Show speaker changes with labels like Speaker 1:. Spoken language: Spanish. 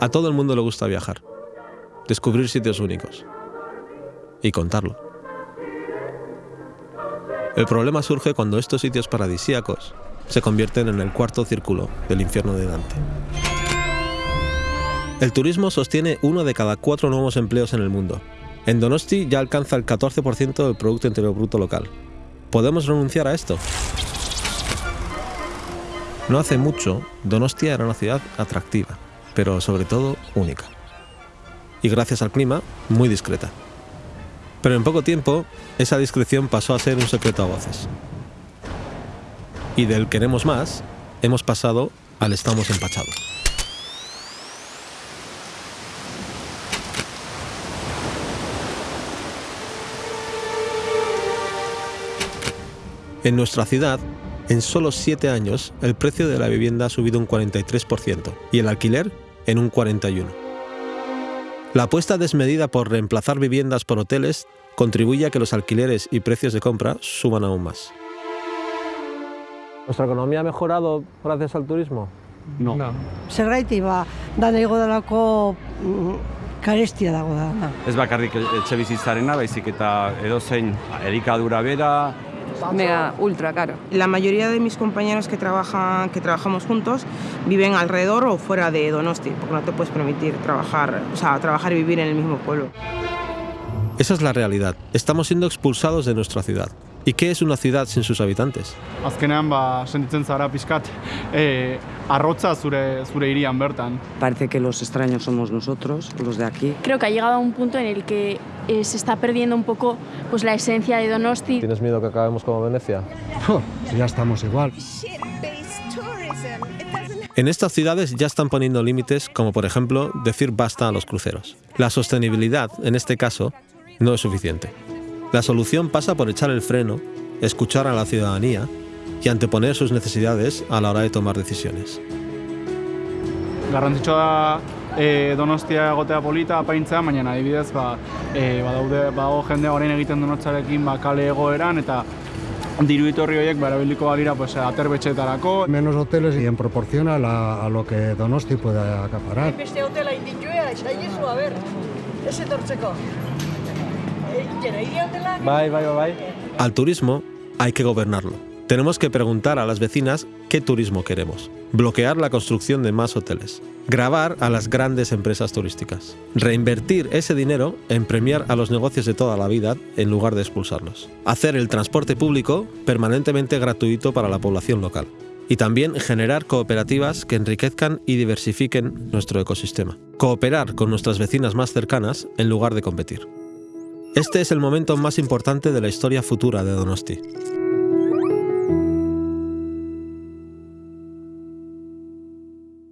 Speaker 1: A todo el mundo le gusta viajar, descubrir sitios únicos y contarlo. El problema surge cuando estos sitios paradisíacos se convierten en el cuarto círculo del infierno de Dante. El turismo sostiene uno de cada cuatro nuevos empleos en el mundo. En Donosti ya alcanza el 14% del Producto Interior Bruto local. ¿Podemos renunciar a esto? No hace mucho, Donostia era una ciudad atractiva, pero sobre todo única. Y gracias al clima, muy discreta. Pero en poco tiempo, esa discreción pasó a ser un secreto a voces. Y del queremos más, hemos pasado al estamos empachados. En nuestra ciudad, en solo 7 años, el precio de la vivienda ha subido un 43% y el alquiler en un 41%. La apuesta desmedida por reemplazar viviendas por hoteles contribuye a que los alquileres y precios de compra suban aún más. ¿Nuestra economía ha mejorado gracias al turismo?
Speaker 2: No.
Speaker 3: Zergaiti ba, dana igo dalako mm, karestia dago da.
Speaker 2: Ez bakarrik etxe bizitzarena, baizik eta edozein elikadura bera,
Speaker 4: Mega ultra caro.
Speaker 5: La mayoría de mis compañeros que trabajan, que trabajamos juntos, viven alrededor o fuera de Donosti, porque no te puedes permitir trabajar, o sea, trabajar y vivir en el mismo pueblo.
Speaker 1: Esa es la realidad. Estamos siendo expulsados de nuestra ciudad. ¿Y qué es una ciudad sin sus habitantes?
Speaker 6: Azkenean ba sentitzen zara pizkat eh arrotza zure zure hirian bertan.
Speaker 4: Parece que los extraños somos nosotros, los de aquí.
Speaker 7: Creo que ha llegado a un punto en el que eh, se está perdiendo un poco pues, la esencia de Donosti.
Speaker 1: ¿Tienes miedo que acabemos como Venecia?
Speaker 8: ya estamos igual.
Speaker 1: En estas ciudades ya están poniendo límites, como por ejemplo decir basta a los cruceros. La sostenibilidad, en este caso, no es suficiente. La solución pasa por echar el freno, escuchar a la ciudadanía y anteponer sus necesidades a la hora de tomar decisiones.
Speaker 6: Garrantzitsua da e, Donostia egotea polita apaintzea, baina adibidez ba, e, badaude bago jende orain egiten donotzarekin ba, kale egoeran eta diru iturri horiek ba, erabiliko balira pues, aterbetxetarako.
Speaker 8: Menos hoteles y en proporción a, la, a lo que Donosti puede acaparar.
Speaker 3: Beste hotela inditue, saiezu, a ber, ez etortzeko.
Speaker 1: Bye, bye, bye. Al turismo hay que gobernarlo. Tenemos que preguntar a las vecinas qué turismo queremos. Bloquear la construcción de más hoteles. Grabar a las grandes empresas turísticas. Reinvertir ese dinero en premiar a los negocios de toda la vida en lugar de expulsarlos. Hacer el transporte público permanentemente gratuito para la población local. Y también generar cooperativas que enriquezcan y diversifiquen nuestro ecosistema. Cooperar con nuestras vecinas más cercanas en lugar de competir. Este es el momento más importante de la historia futura de Donosti.